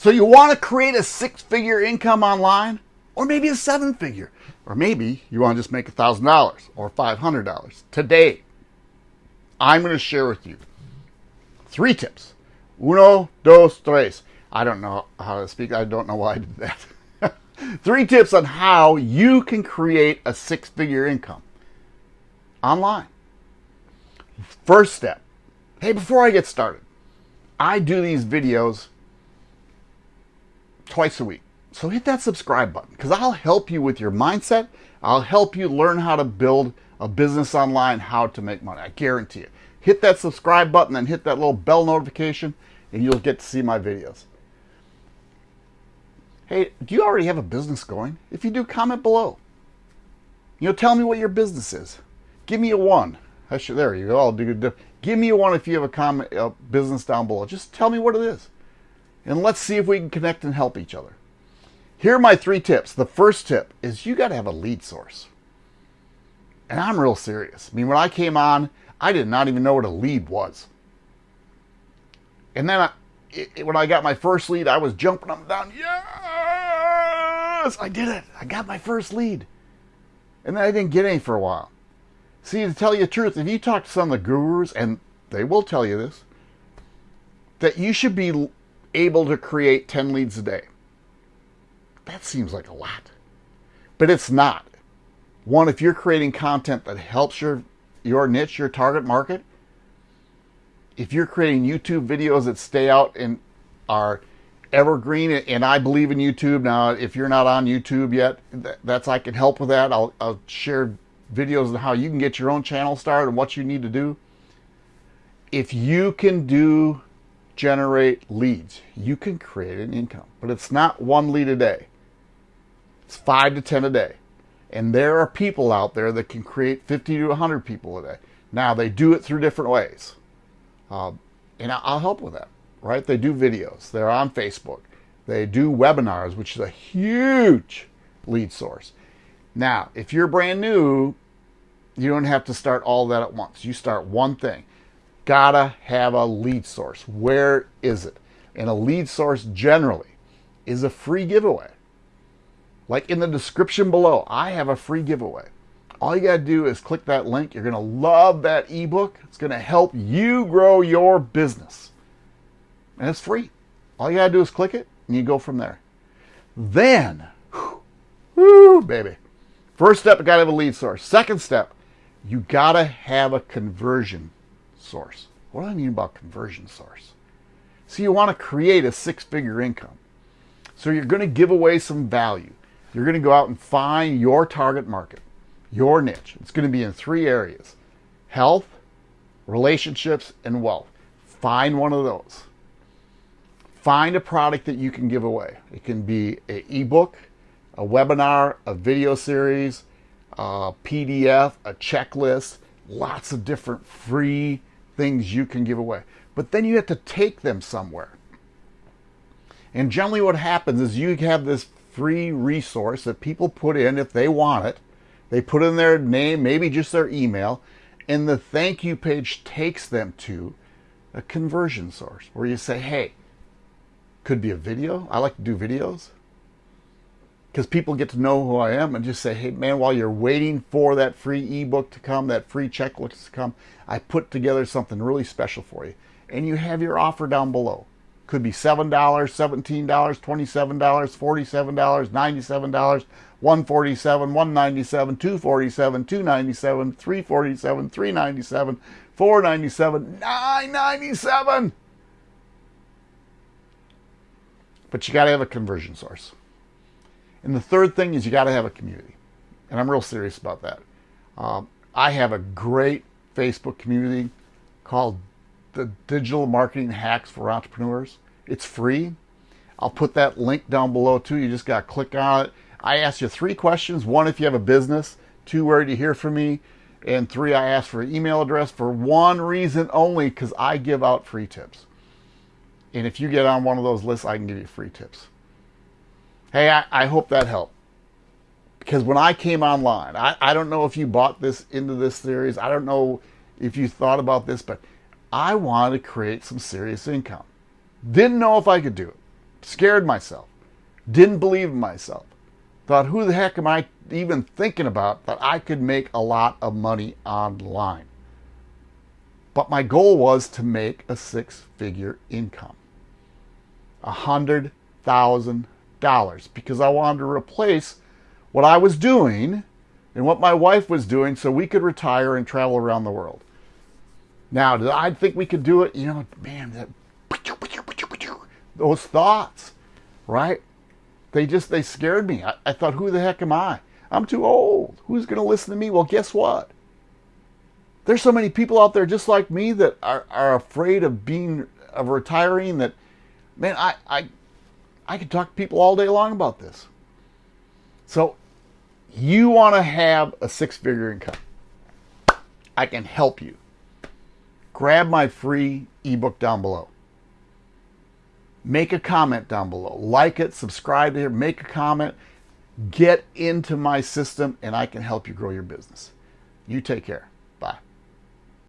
So you want to create a six-figure income online? Or maybe a seven-figure? Or maybe you want to just make $1,000 or $500. Today, I'm going to share with you three tips. Uno, dos, tres. I don't know how to speak. I don't know why I did that. three tips on how you can create a six-figure income online. First step. Hey, before I get started, I do these videos twice a week. So hit that subscribe button because I'll help you with your mindset. I'll help you learn how to build a business online, how to make money. I guarantee it. Hit that subscribe button and hit that little bell notification and you'll get to see my videos. Hey, do you already have a business going? If you do, comment below. You know, tell me what your business is. Give me a one. Should, there you go. I'll do. Give me a one if you have a comment, a business down below. Just tell me what it is, and let's see if we can connect and help each other. Here are my three tips. The first tip is you got to have a lead source, and I'm real serious. I mean, when I came on, I did not even know what a lead was, and then I, it, when I got my first lead, I was jumping up and down. Yes, I did it. I got my first lead, and then I didn't get any for a while. See, to tell you the truth, if you talk to some of the gurus, and they will tell you this, that you should be able to create 10 leads a day. That seems like a lot. But it's not. One, if you're creating content that helps your, your niche, your target market, if you're creating YouTube videos that stay out and are evergreen, and I believe in YouTube. Now, if you're not on YouTube yet, that's I can help with that. I'll, I'll share videos on how you can get your own channel started and what you need to do. If you can do generate leads, you can create an income. But it's not one lead a day. It's five to 10 a day. And there are people out there that can create 50 to 100 people a day. Now, they do it through different ways. Uh, and I'll help with that, right? They do videos. They're on Facebook. They do webinars, which is a huge lead source. Now, if you're brand new, you don't have to start all that at once. You start one thing. Gotta have a lead source. Where is it? And a lead source generally is a free giveaway. Like in the description below, I have a free giveaway. All you got to do is click that link. You're to love that ebook. It's to help you grow your business. And it's free. All you got to do is click it and you go from there. Then, whoo, baby. First step, you got to have a lead source. Second step, you got to have a conversion source. What do I mean about conversion source? So you want to create a six-figure income. So you're going to give away some value. You're going to go out and find your target market, your niche. It's going to be in three areas. Health, relationships, and wealth. Find one of those. Find a product that you can give away. It can be an ebook, a webinar, a video series, a PDF, a checklist, lots of different free things you can give away. But then you have to take them somewhere. And generally what happens is you have this free resource that people put in if they want it. They put in their name, maybe just their email, and the thank you page takes them to a conversion source where you say, hey, could be a video. I like to do videos because people get to know who I am and just say, hey, man, while you're waiting for that free ebook to come, that free checklist to come, I put together something really special for you. And you have your offer down below. Could be $7, $17, $27, $47, $97, 147, 197, 247, 297 347 397, 497 997 But you got to have a conversion source. And the third thing is you got to have a community. And I'm real serious about that. Um, I have a great Facebook community called the Digital Marketing Hacks for Entrepreneurs. It's free. I'll put that link down below too. You just got to click on it. I ask you three questions. One, if you have a business. Two, where do you hear from me? And three, I ask for an email address for one reason only because I give out free tips. And if you get on one of those lists, I can give you free tips. Hey, I, I hope that helped. Because when I came online, I, I don't know if you bought this into this series. I don't know if you thought about this, but I wanted to create some serious income. Didn't know if I could do it. scared myself, didn't believe in myself, thought, who the heck am I even thinking about that I could make a lot of money online? But my goal was to make a six figure income. A hundred thousand because I wanted to replace what I was doing and what my wife was doing so we could retire and travel around the world. Now, did I think we could do it? You know, man, that, those thoughts, right? They just, they scared me. I, I thought, who the heck am I? I'm too old. Who's going to listen to me? Well, guess what? There's so many people out there just like me that are, are afraid of being, of retiring that, man, I, I, I could talk to people all day long about this. So you want to have a six figure income. I can help you grab my free ebook down below. Make a comment down below. Like it, subscribe here, make a comment. Get into my system and I can help you grow your business. You take care.